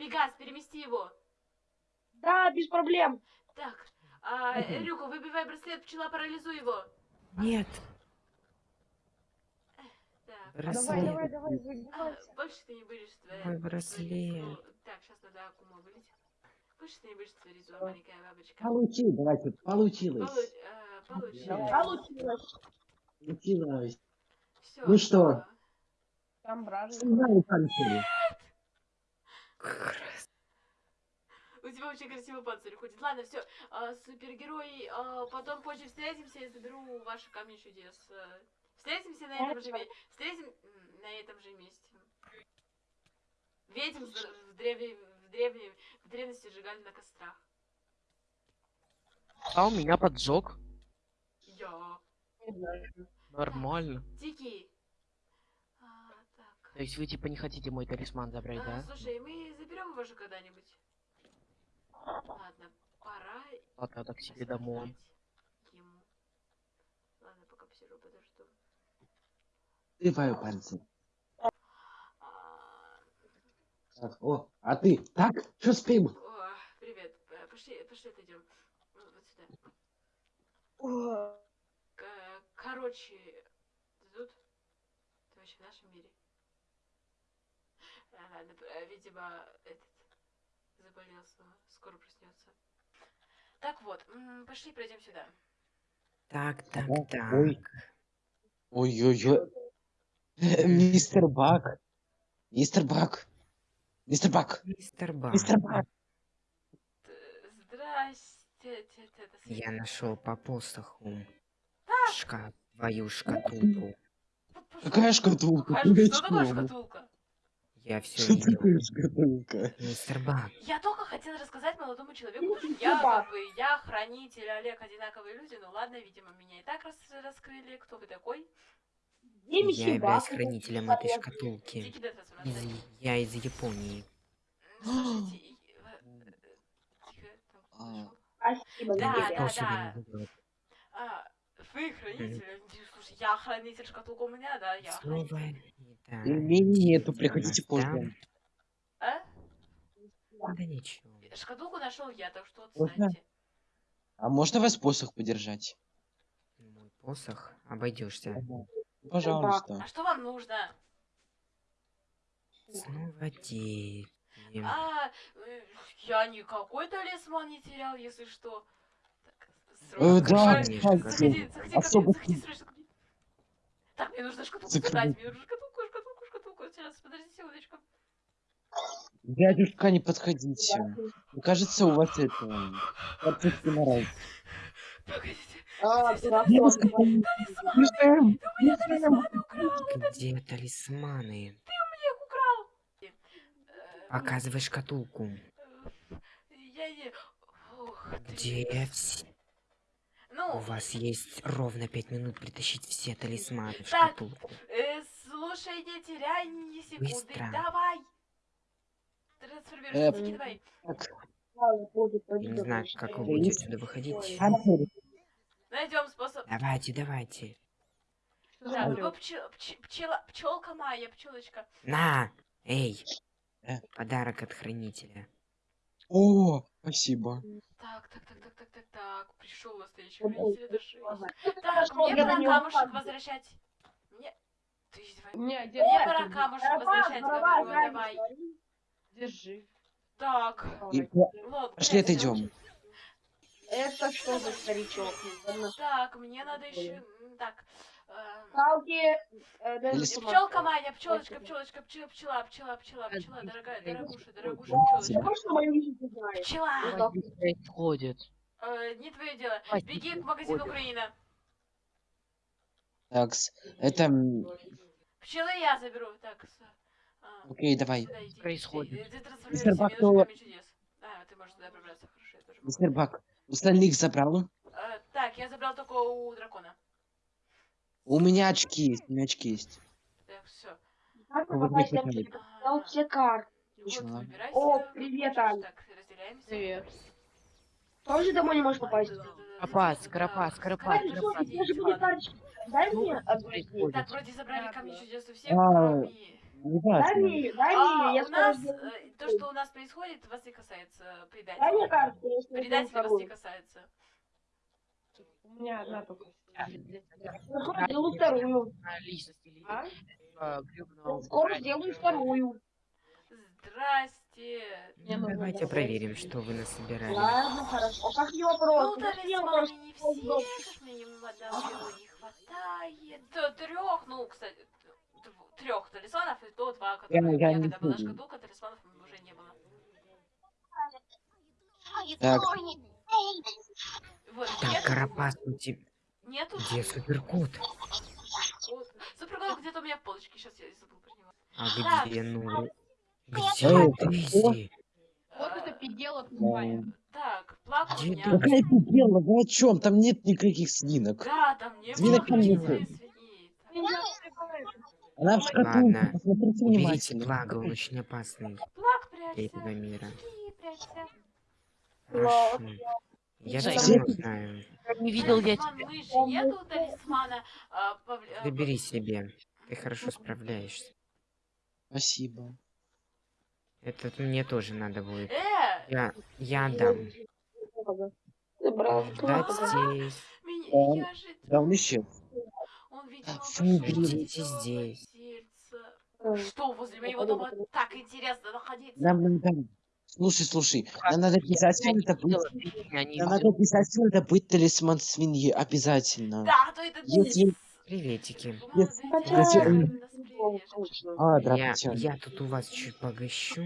Пегас, перемести его. Да, без проблем. Так, а. Рюка, выбивай браслет, пчела, парализуй его. Нет, Так. Давай, браслет. давай, давай, А, выбивайся. больше ты не будешь творить. Мой браслет. Так, сейчас надо Акума вылить. Больше ты не будешь творить, зло, маленькая бабочка. Получи, давайте, получилось. Получ- э, Получилось. Получилось. Получилось. Ну что? а, Там бражник. У тебя очень красивый панцирь ходит. Ладно, все, супергерой, а, потом позже встретимся, я заберу ваши камни чудес. Э, Встретимся на этом же месте. Встретим на этом же месте. Ведьм в древе, в древней, в древности сжигали на кострах. А у меня поджог. Я. Нормально. Тики. А, так. То есть вы типа не хотите мой талисман забрать, А, да? слушай, мы заберем его же когда-нибудь. Ладно, пора А тогда к себе домой. ему. Ладно, пока посижу, подожду. Открываю панцирь. А, Так, о, а ты? Так, что спим? о, привет. Э, Пошли, пошли отойдем. Вот сюда. О, Короче, ты тут? Ты вообще в нашем мире? А, э, видимо, этот заболел, снова. скоро проснется. Так вот, пошли пройдем сюда. Так, так, так. ой. Ой-ой-ой. Мистер Бак. Мистер Бак. Мистер Бак. Мистер Бак. Мистер Бак. Здрасте, Я нашел по посоху. Шкаф, твою шкатулку. Какая шкатулка? Что такое шкатулка? Я все Что видел. такое шкатулка? Мистер Бак. Я только хотела рассказать молодому человеку, Ну, что ты я как бы, я хранитель, Олег одинаковые люди, ну ладно, видимо, меня и так рас- раскрыли, кто вы такой? Я являюсь хранителем этой шкатулки. Из... Я из Японии. Слушайте, э, тихо, там кто А. Спасибо, Да, да, да. А, вы хранитель? Слушай, я хранитель шкатулка у меня, да, я Снова хранитель. Пельменей нету, приходите там? А? Да ничего. Шкатулку нашел я, так что отстаньте. А можно вас посох подержать? Мой посох обойдешься. Пожалуйста. А что вам нужно? Снова дети. А, э, я никакой талисман не терял, если что. Так, Э, срочно, да, заходи, заходи, заходи заходи, срочно. Так, мне нужно шкатулку Закрой. собрать, мне нужно шкатулку, шкатулку, шкатулку. Сейчас, подожди секундочку. Дядюшка, не подходите. Мне кажется, у вас это... Отсутствие мораль. Погодите, А, дурак. талисман, Бежим! ты у меня талисманы украл, Где талисманы? я их украл. Э, Показывай шкатулку. э, Я не... Ты. Где все? Ну, У вас есть ровно пять минут притащить все талисманы в Так. шкатулку. э, слушай, не теряй ни секунды, Быстро. давай. Трансформируйся, Э, давай. Я не знаю, как вы будете отсюда выходить. Найдем способ. Давайте, давайте. Так, ну, пчел, пчела, пчелка моя, пчелочка. На! Эй! Э. Подарок от хранителя. О, спасибо. Так, так, так, так, так, так, так. Пришел настоящий хранитель, ладно. Так, мне пора камушек возвращать. Мне... Ты издеваешься? Не, Мне держи. пора камушек возвращать, говорю, давай. Держи. Так. Пошли отойдем. Это что за старичок? Так, мне надо еще... Так, Палки. э, Пчелка моя, пчелочка, пчелочка, пчела, пчела, пчела, пчела, пчела, дорогая, дорогуша, дорогуша, пчелочка. Пчела! Происходит? Э, не твое дело. Беги к магазину ходишь. Украина. Так, это... Пчелы я заберу. Так, а, Окей, давай. сюда иди. происходит? Мистер Бак, то-. А, ты можешь туда пробраться, хорошо, я тоже могу. Мистер Бак, остальных забрал? Э, так, я забрал только у дракона. У меня очки есть, у меня очки есть. Так, все. Как мне на все карты. О, привет, разделяемся. Привет. Тоже домой не можешь попасть? Же буду карточку. Дай мне одну. Так, вроде забрали камни чудес у всех, А, Дай мне, дай мне, я у скоро нас, сделаю. э, то, что у нас происходит, вас не касается Дай мне предателей. карту, я скоро Предателей вас не касается. У меня одна только. Я скоро сделаю вторую. А? Я скоро сделаю вторую. Здрасте. Мне Давайте проверим, что вы насобирали. Ладно, хорошо. А как не вопрос? Ну, талисманы не все, одного не хватает. Трех, ну, кстати, трех талисманов, и то два, которые Я- у я меня, когда была шкатулка, талисманов уже не было. Так, Вот, Так, нет, Карапас, у тебя... нету. Где суперкот? Суперкот где-то у меня в полочке, сейчас я забыл про него. А где, ну... Где Эй, Дейзи? Вот А, это пиделок Да. называется. Так, плак у Где меня. ты? Какая ты дело? Вы о чем? Там нет никаких свинок. Да, там не было Свинок свиней. Она в шкатулке, Ладно. посмотрите Уберите внимательно. Плага, он очень опасный Плак для прячься. этого мира. Хорошо. Я давно знаю. Не видел я тебя. нету талисмана. а, а, Забери себе. Ты хорошо справляешься. Спасибо. Это мне тоже надо будет. Э, Я, я отдам. Забрал. Ждать здесь. меня, Он- я же... Да он исчез. Он, видимо. Ждите здесь. Что, возле моего дома так интересно находиться? Нам, нам, нам. Слушай, слушай, нам надо обязательно это быть. Я не Нам надо обязательно это быть талисман свиньи. Обязательно. Да, а то это... Если- Приветики. Если- если он- А, Я, здравствуйте. я тут у вас чуть погощу.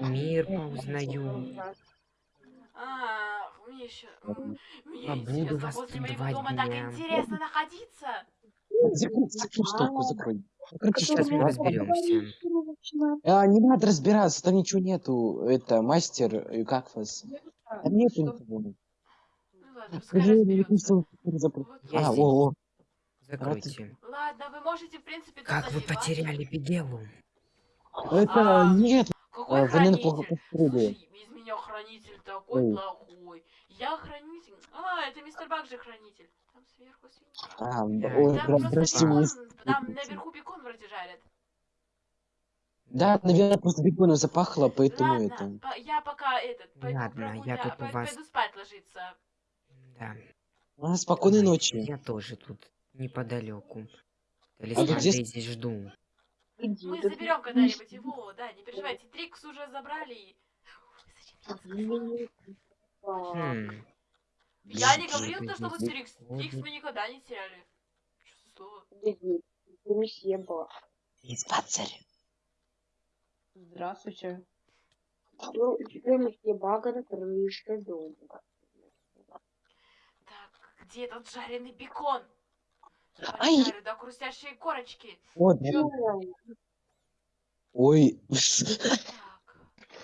Мир поузнаю. А, мне еще... Мне Побуду вас тут моего два дома так дня. интересно находиться. Закрой, закрой штуку, закрой. Закройте Сейчас мы разберемся. А, не надо разбираться, там ничего нету. Это мастер, как вас? Там нету ничего. Ну А, о, о. Закройте. Ладно, вы можете, в принципе, Как вы потеряли Бегелу? Это А, нет. Какой плохо хранитель? Слушай, из меня хранитель такой Ой. плохой. Я хранитель. А, это мистер Бак же хранитель. Сверху свиньи. А, Да, ой, Там прям, просто прости, бекон, там наверху бекон вроде жарят. Да, наверное, просто беконом запахло, поэтому Ладно, это... по- я пока этот, пойду Ладно, я тут у вас- пойду спать ложиться. Да. А, спокойной Ой, ночи. Я тоже тут неподалеку. А Талисман где с- Дейзи жду. Мы заберем когда-нибудь его, да, не переживайте. Трикс уже забрали. и- Зачем Хм. Я не говорил то, что вы Трикс. Трикс мы никогда не теряли. Что за слово? Диспансер. Здравствуйте. Ну, теперь мы все бага на крыше дома. Так, где этот жареный бекон? Ай! Жарю до хрустящей корочки. Вот. Ой.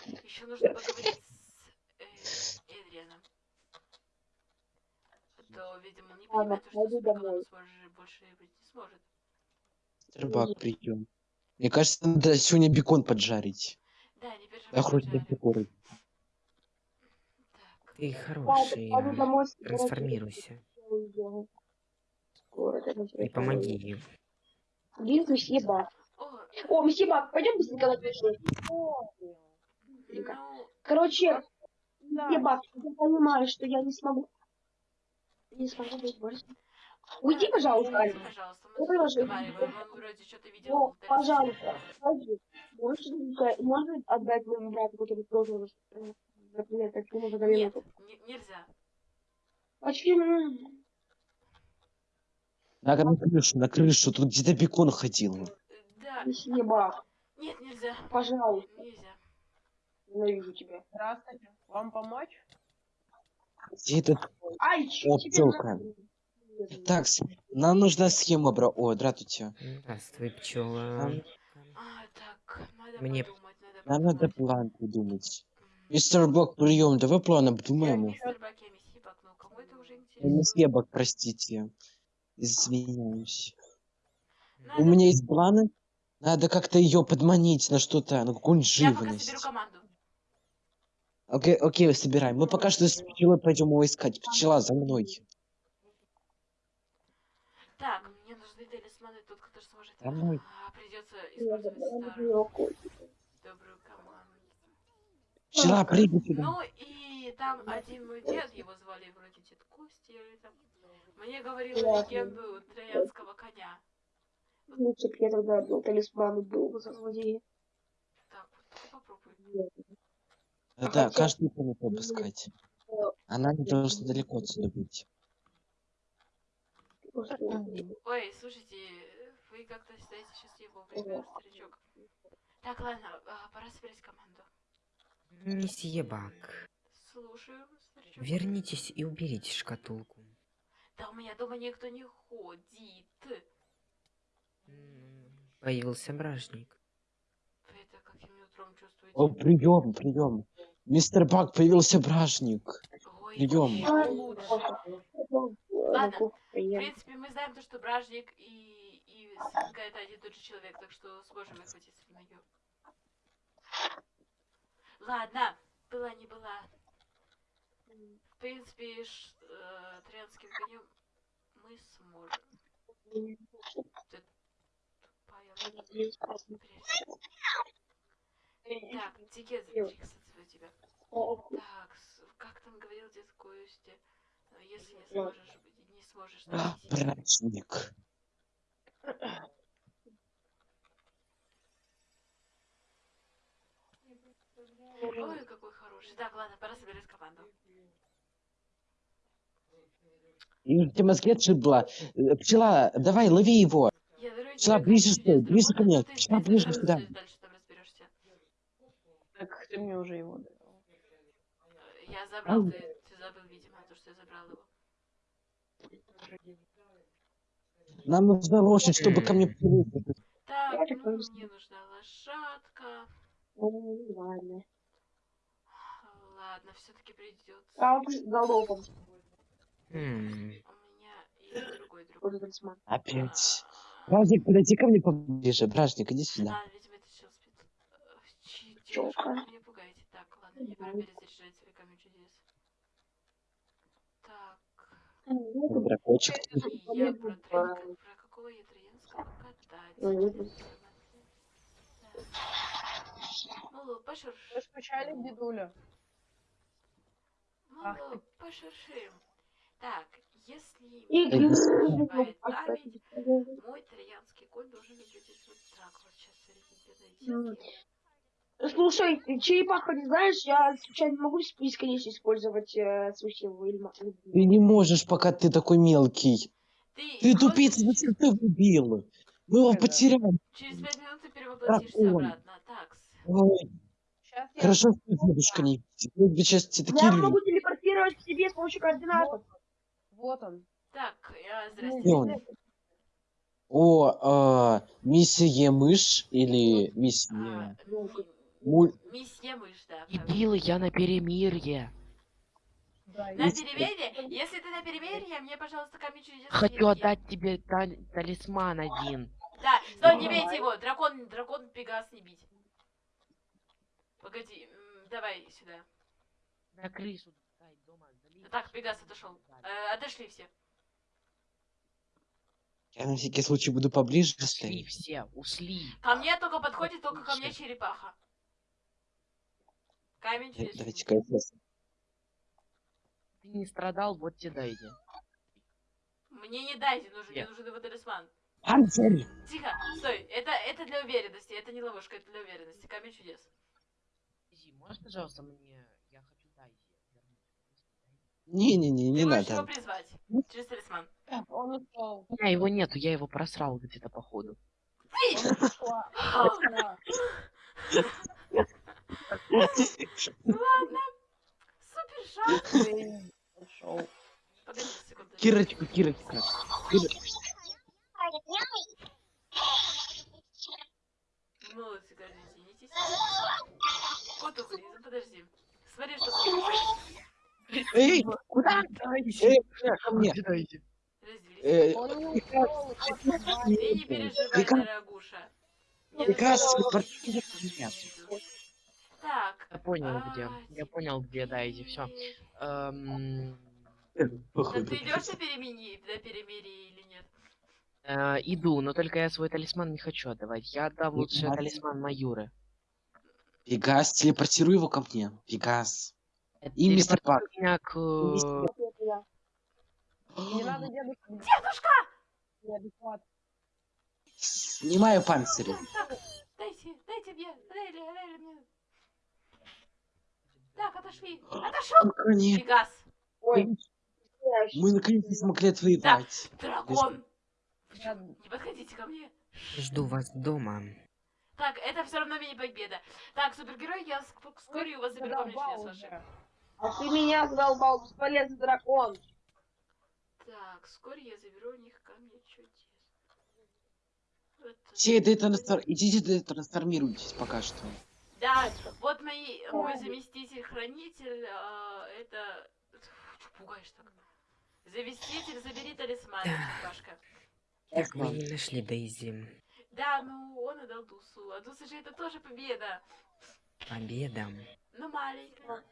Так, еще нужно поговорить с э, Эдрианом. А то, видимо, он не Ладно, понимает, что пойду с домой. сможет- больше быть не сможет. Рыбак придем. Мне кажется, надо сегодня бекон поджарить. Да, не переживай. Да хоть Ты хороший. Пойду а, домой. Трансформируйся. И помоги им. Где месье Бак? о, месье Бак, пойдем быстренько на ну, Короче, месье Бак, я понимаю, что я не смогу... Не смогу быть больше. Уйди, пожалуйста, уйди, Аня. пожалуйста, Ну, мы хорошо. разговариваем, он вроде что-то видел. Ну, пожалуйста, пойди. Можешь, можно отдать моему брату, который тоже, э, например, как ему за Нет, нельзя. Почему? Надо на крышу, на крышу. Тут где-то бекон ходил. Э, Да, Месье Бак, нет, нельзя. пожалуйста, Нельзя. ненавижу тебя. Здравствуйте. Вам помочь? Где этот... Ай, О, пчелка. Так, с- нам нужна схема, бро. О, здравствуйте. Здравствуй, пчела. Нам, А, так, надо Мне- подумать, надо нам надо план придумать. Мистер Бок, прием, давай план обдумаем. мистер Бак, я месье Бак, простите. Извиняюсь. Надо- У меня есть планы. Надо как-то ее подманить на что-то, на какую-нибудь Я пока живность. соберу команду. Окей, окей, собираем. Мы пока что с пчелой пойдем его искать. Пчела за мной. Так, мне нужны талисманы, тот, который сможет... Домой. А, придется использовать старую добрую команду. Пчела, прыгай сюда. Ну и там один мой дед, его звали вроде дед Кости или там. Мне говорил легенду троянского коня. Лучше б я тогда был талисман был бы за злодея. Так, вот ты попробуй. Да, каждую комнату обыскать. Она не должна далеко отсюда быть. Ой, слушайте, вы как-то сейчас не вовремя, старичок. Так, ладно, а, пора собирать команду. Месье Бак, Слушаю, старичок. вернитесь и уберите шкатулку. Да у меня дома никто не ходит. Появился бражник. Утром чувствуете? О, прием, прием. Мистер Бак, появился бражник. Ой. Ну, Ладно, В принципе, мы знаем то, что Бражник и, и Свинка это один и тот же человек, так что сможем их хватить с нее. Ладно, была не была. В принципе, ш, э, троянским конем мы сможем. Тупая лошадь. Так, тикет записываю тебя. Так, как там говорил дед Костя, э, если не сможешь, не сможешь А, найти Бражник. Ой, какой хороший. Так, ладно, пора собирать команду. Тебе мозги отшибла. Э, Пчела, давай, лови его. Пчела, ближе стой, ближе ко мне. ты Пчела, ближе сюда. Дальше ты мне уже его дал. Я забрал, ты, ты забыл, видимо, то, что я забрал его. Нам нужна лошадь, чтобы ко мне приехать. Так, ну, мне нужна лошадка. Ладно. Ладно, все-таки придется. А вот головом. У меня есть другой друг. Тоже талисман. Опять. Бражник, подойди ко мне поближе. Бражник, иди сюда. Ладно, видимо, это сейчас спит. Мне пора перезаряжать свои камень чудес. Так. Дракочек. И я про, троян- про какого я троянского кота? Мгм. Мало, пошурш. Вы скучали, дедуля? Ах Мало, пошуршим. Так, если память, мой троянский конь должен выглядеть вот так вот. Сейчас, найти. Слушай, ты черепаха, не знаешь, я случайно могу бесконечно использовать э, свою силу или ма- Ты не можешь, пока ты такой мелкий. Ты, Ты тупица, зачем ты убил? Мы его потеряли. Через пять минут ты перевоплотишься Дракон. обратно. Так, Ой, Сейчас я... хорошо, что дедушка не видит. Сейчас те такие Я люди. могу телепортировать к себе с помощью координатов. Вот он. так, я, Ну, здрасте. О, а, миссия мышь или А, миссия... ми- Муль... Месье мышь, да. Дебилы, я на перемирье. Да, На перемирие? Если ты на перемирие, мне, пожалуйста, камень чудес. Хочу отдать тебе тали- талисман один. Да, стой, не бейте его. Дракон, дракон, пегас не бить. Погоди, давай сюда. На крышу. Так, пегас отошел. Э, отошли все. Я на всякий случай буду поближе Ушли стоять. все, ушли. Ко мне только подходит только ко мне черепаха. Камень чудес. Давайте-ка я сейчас- Ты не страдал, вот тебе дайте. Мне не дайте, нужен, мне нужен его талисман. Панцирь! Тихо, стой, это, это для уверенности, это не ловушка, это для уверенности. Камень чудес. Подожди, можешь, пожалуйста, мне... Я хочу дайте. Не-не-не, не Ты можешь его надо. призвать через талисман. Он ушел. У меня его нету, я его просрал где-то походу. Он ушла. Ушла. Ладно. Супер шанс. Блин, Ушел. Погоди Кирочка, Кирочка. Кир- Молодцы, каждый извинитесь. Кот уходи, подожди. Смотри, что. Эй, Куда? эй, ко мне. Разделись. Э, не. Ты переживай, дорогуша. Так. Я понял а, где. Я понял где, дайте, все. Да ты идешь на перемени, на перемирие или нет? Э, иду, но только я свой талисман не хочу отдавать. Я отдам лучше Пегас. талисман Майоры. Пегас, телепортируй его ко мне. Пегас. Э, И мистер Пак. меня к... мистер- э, Это Не надо дедушку. Дедушка! Неадекват. Снимаю панцири. Так, дайте, дайте мне, Рейли, Рейли мне. Так, отошли. Отошел! Пегас, Ой, мы наконец-то смогли отвоевать. дракон! Вы Я- чё, Не подходите ко мне. Жду вас дома. Так, это все равно мини-победа. Так, супергерой, я ск- вскоре у вас заберу чудес ваши. А ты меня задолбал, бесполезный дракон. Так, вскоре я заберу у них камни чудес. Вот. Все детрансфор... Идите детрансформируйтесь пока что. Да, вот мои, мой заместитель-хранитель, а, это... Чё пугаешь так? Заместитель, забери талисман, Пашка. Так, мы не нашли Дейзи. Да, ну он отдал Дусу, а Дуса же это тоже победа. Победа. Ну, маленькая.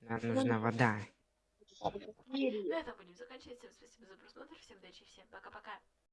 Нам нужна вода. На этом будем заканчивать. Всем спасибо за просмотр, всем удачи, всем пока-пока.